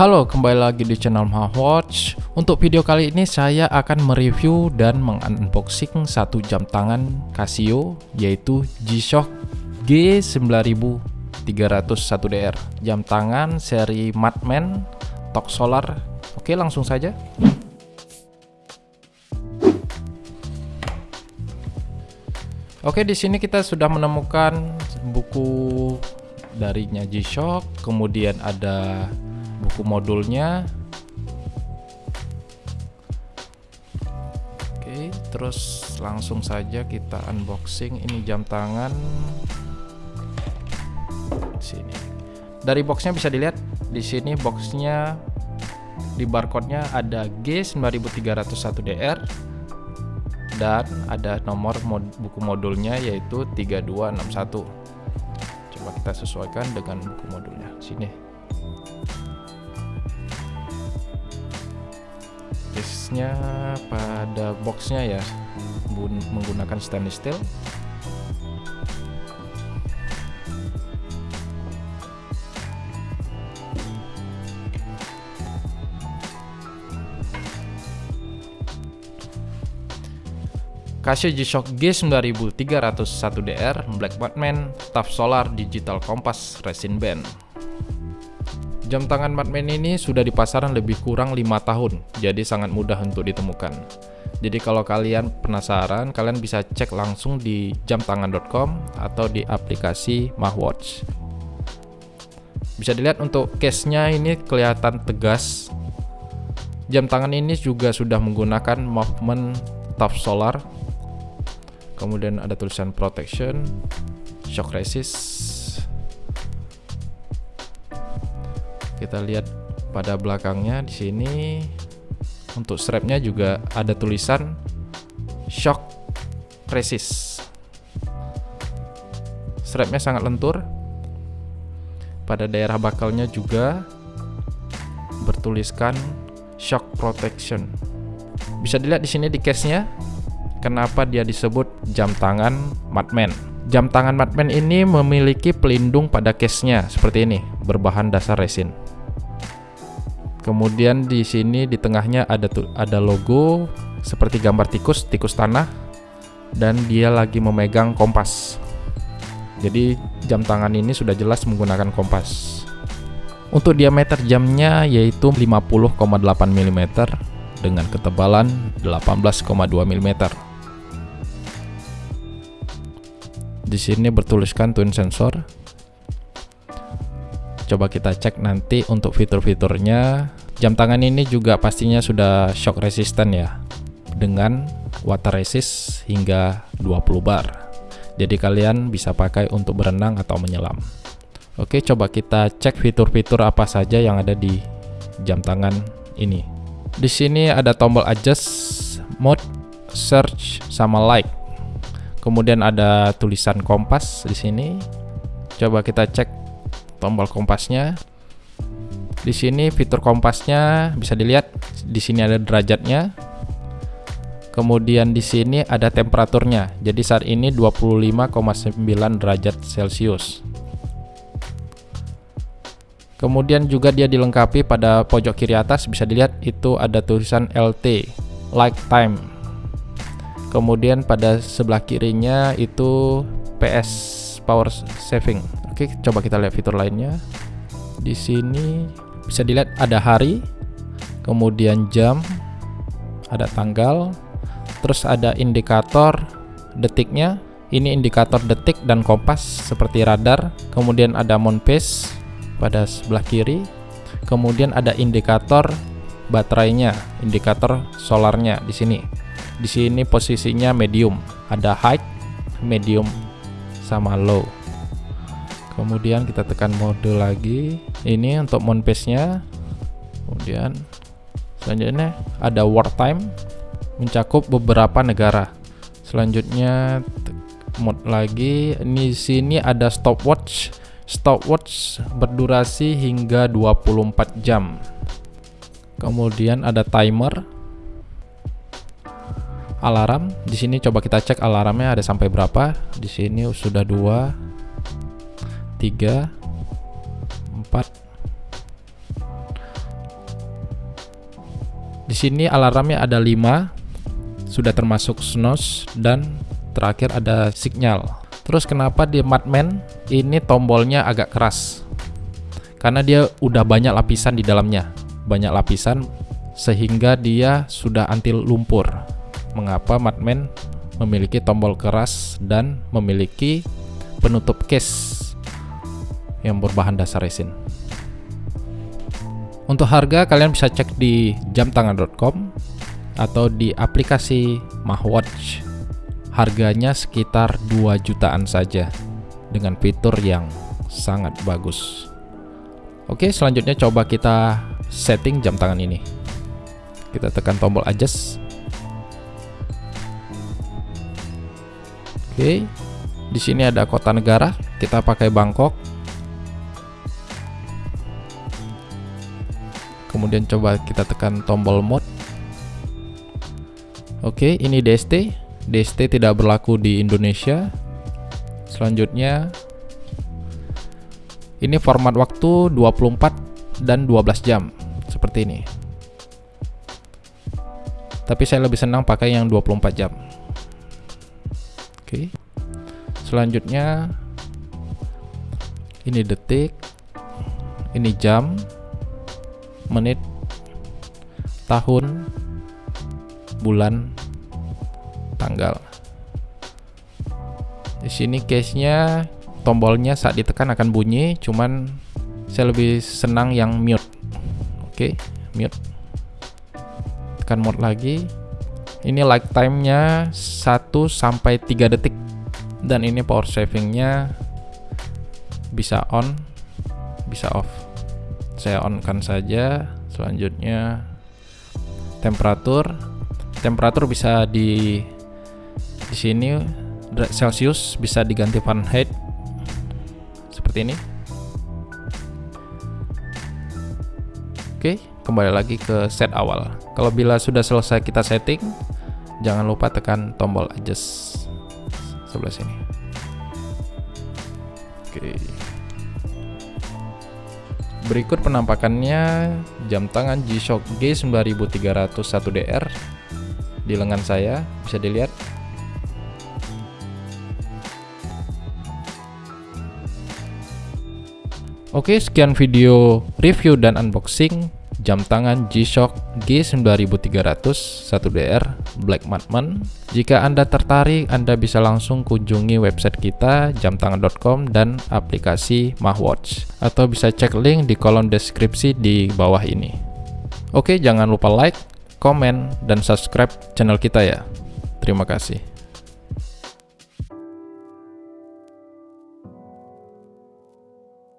Halo, kembali lagi di channel Watch. Untuk video kali ini saya akan mereview dan mengunboxing satu jam tangan Casio yaitu G-Shock G9301DR. Jam tangan seri Madman Tok Solar. Oke, langsung saja. Oke, di sini kita sudah menemukan buku darinya G-Shock, kemudian ada buku modulnya. Oke terus langsung saja kita unboxing. Ini jam tangan. Sini. Dari boxnya bisa dilihat di sini boxnya di barcode-nya ada G9301DR dan ada nomor mod buku modulnya yaitu 3261 coba kita sesuaikan dengan buku modulnya. Sini case-nya pada boxnya ya. Menggunakan stainless steel. Casio G-Shock G9301DR Black Batman Tough Solar Digital Compass Resin Band Jam tangan Madman ini sudah di pasaran lebih kurang lima tahun, jadi sangat mudah untuk ditemukan. Jadi kalau kalian penasaran, kalian bisa cek langsung di jamtangan.com atau di aplikasi MahWatch. Bisa dilihat untuk case-nya ini kelihatan tegas. Jam tangan ini juga sudah menggunakan movement tough solar. Kemudian ada tulisan protection, shock resist, kita lihat pada belakangnya di sini. Untuk strapnya juga ada tulisan shock resist strapnya sangat lentur. Pada daerah bakalnya juga bertuliskan shock protection. Bisa dilihat di sini di case-nya kenapa dia disebut jam tangan Madman. Jam tangan Madman ini memiliki pelindung pada case-nya seperti ini berbahan dasar resin Kemudian di sini di tengahnya ada ada logo seperti gambar tikus, tikus tanah dan dia lagi memegang kompas. Jadi jam tangan ini sudah jelas menggunakan kompas. Untuk diameter jamnya yaitu 50,8 mm dengan ketebalan 18,2 mm. Di sini bertuliskan twin sensor coba kita cek nanti untuk fitur-fiturnya. Jam tangan ini juga pastinya sudah shock resistant ya dengan water resist hingga 20 bar. Jadi kalian bisa pakai untuk berenang atau menyelam. Oke coba kita cek fitur-fitur apa saja yang ada di jam tangan ini. Di sini ada tombol adjust mode search sama like. Kemudian ada tulisan kompas di sini. Coba kita cek tombol kompasnya. Di sini fitur kompasnya bisa dilihat di sini ada derajatnya. Kemudian di sini ada temperaturnya. Jadi saat ini 25,9 derajat Celcius. Kemudian juga dia dilengkapi pada pojok kiri atas bisa dilihat itu ada tulisan LT, like time. Kemudian pada sebelah kirinya itu PS power saving. Oke, coba kita lihat fitur lainnya. Di sini bisa dilihat ada hari, kemudian jam, ada tanggal, terus ada indikator detiknya. Ini indikator detik dan kompas seperti radar. Kemudian ada mount pace pada sebelah kiri. Kemudian ada indikator baterainya, indikator solarnya di sini. Di sini posisinya medium, ada high, medium, sama low kemudian kita tekan mode lagi. Ini untuk mount pace nya kemudian selanjutnya ada wartime mencakup beberapa negara. Selanjutnya mode lagi. Ini sini ada stopwatch. Stopwatch berdurasi hingga 24 jam. Kemudian ada timer. Alarm. Di sini coba kita cek alarmnya ada sampai berapa. Di sini sudah dua 3 4 Di sini alarmnya ada 5, sudah termasuk snooze dan terakhir ada signal. Terus kenapa di Madman ini tombolnya agak keras? Karena dia udah banyak lapisan di dalamnya. Banyak lapisan sehingga dia sudah anti lumpur. Mengapa Madman memiliki tombol keras dan memiliki penutup case yang berbahan dasar resin. Untuk harga kalian bisa cek di jamtangan.com atau di aplikasi Mahwatch. Harganya sekitar 2 jutaan saja dengan fitur yang sangat bagus. Oke, selanjutnya coba kita setting jam tangan ini. Kita tekan tombol adjust. Oke. Di sini ada kota negara, kita pakai Bangkok. Kemudian coba kita tekan tombol mode. Oke ini DST DST tidak berlaku di Indonesia. Selanjutnya ini format waktu 24 dan 12 jam seperti ini. Tapi saya lebih senang pakai yang 24 jam. Oke selanjutnya ini detik ini jam menit, tahun, bulan, tanggal. Di sini case-nya tombolnya saat ditekan akan bunyi, cuman saya lebih senang yang mute. Oke, mute. Tekan mode lagi. Ini like time-nya 1 sampai 3 detik dan ini power saving-nya bisa on, bisa off saya on kan saja. Selanjutnya temperatur. Temperatur bisa di di sini. Celsius bisa diganti Fahrenheit. Seperti ini. Oke kembali lagi ke set awal. Kalau bila sudah selesai kita setting jangan lupa tekan tombol adjust sebelah sini. Oke Berikut penampakannya jam tangan G-Shock G9301DR di lengan saya, bisa dilihat. Oke, sekian video review dan unboxing jam tangan G-Shock G9300 1DR Black Madman. Jika Anda tertarik, Anda bisa langsung kunjungi website kita jamtangan.com dan aplikasi Mahwatch atau bisa cek link di kolom deskripsi di bawah ini. Oke, jangan lupa like, komen, dan subscribe channel kita ya. Terima kasih.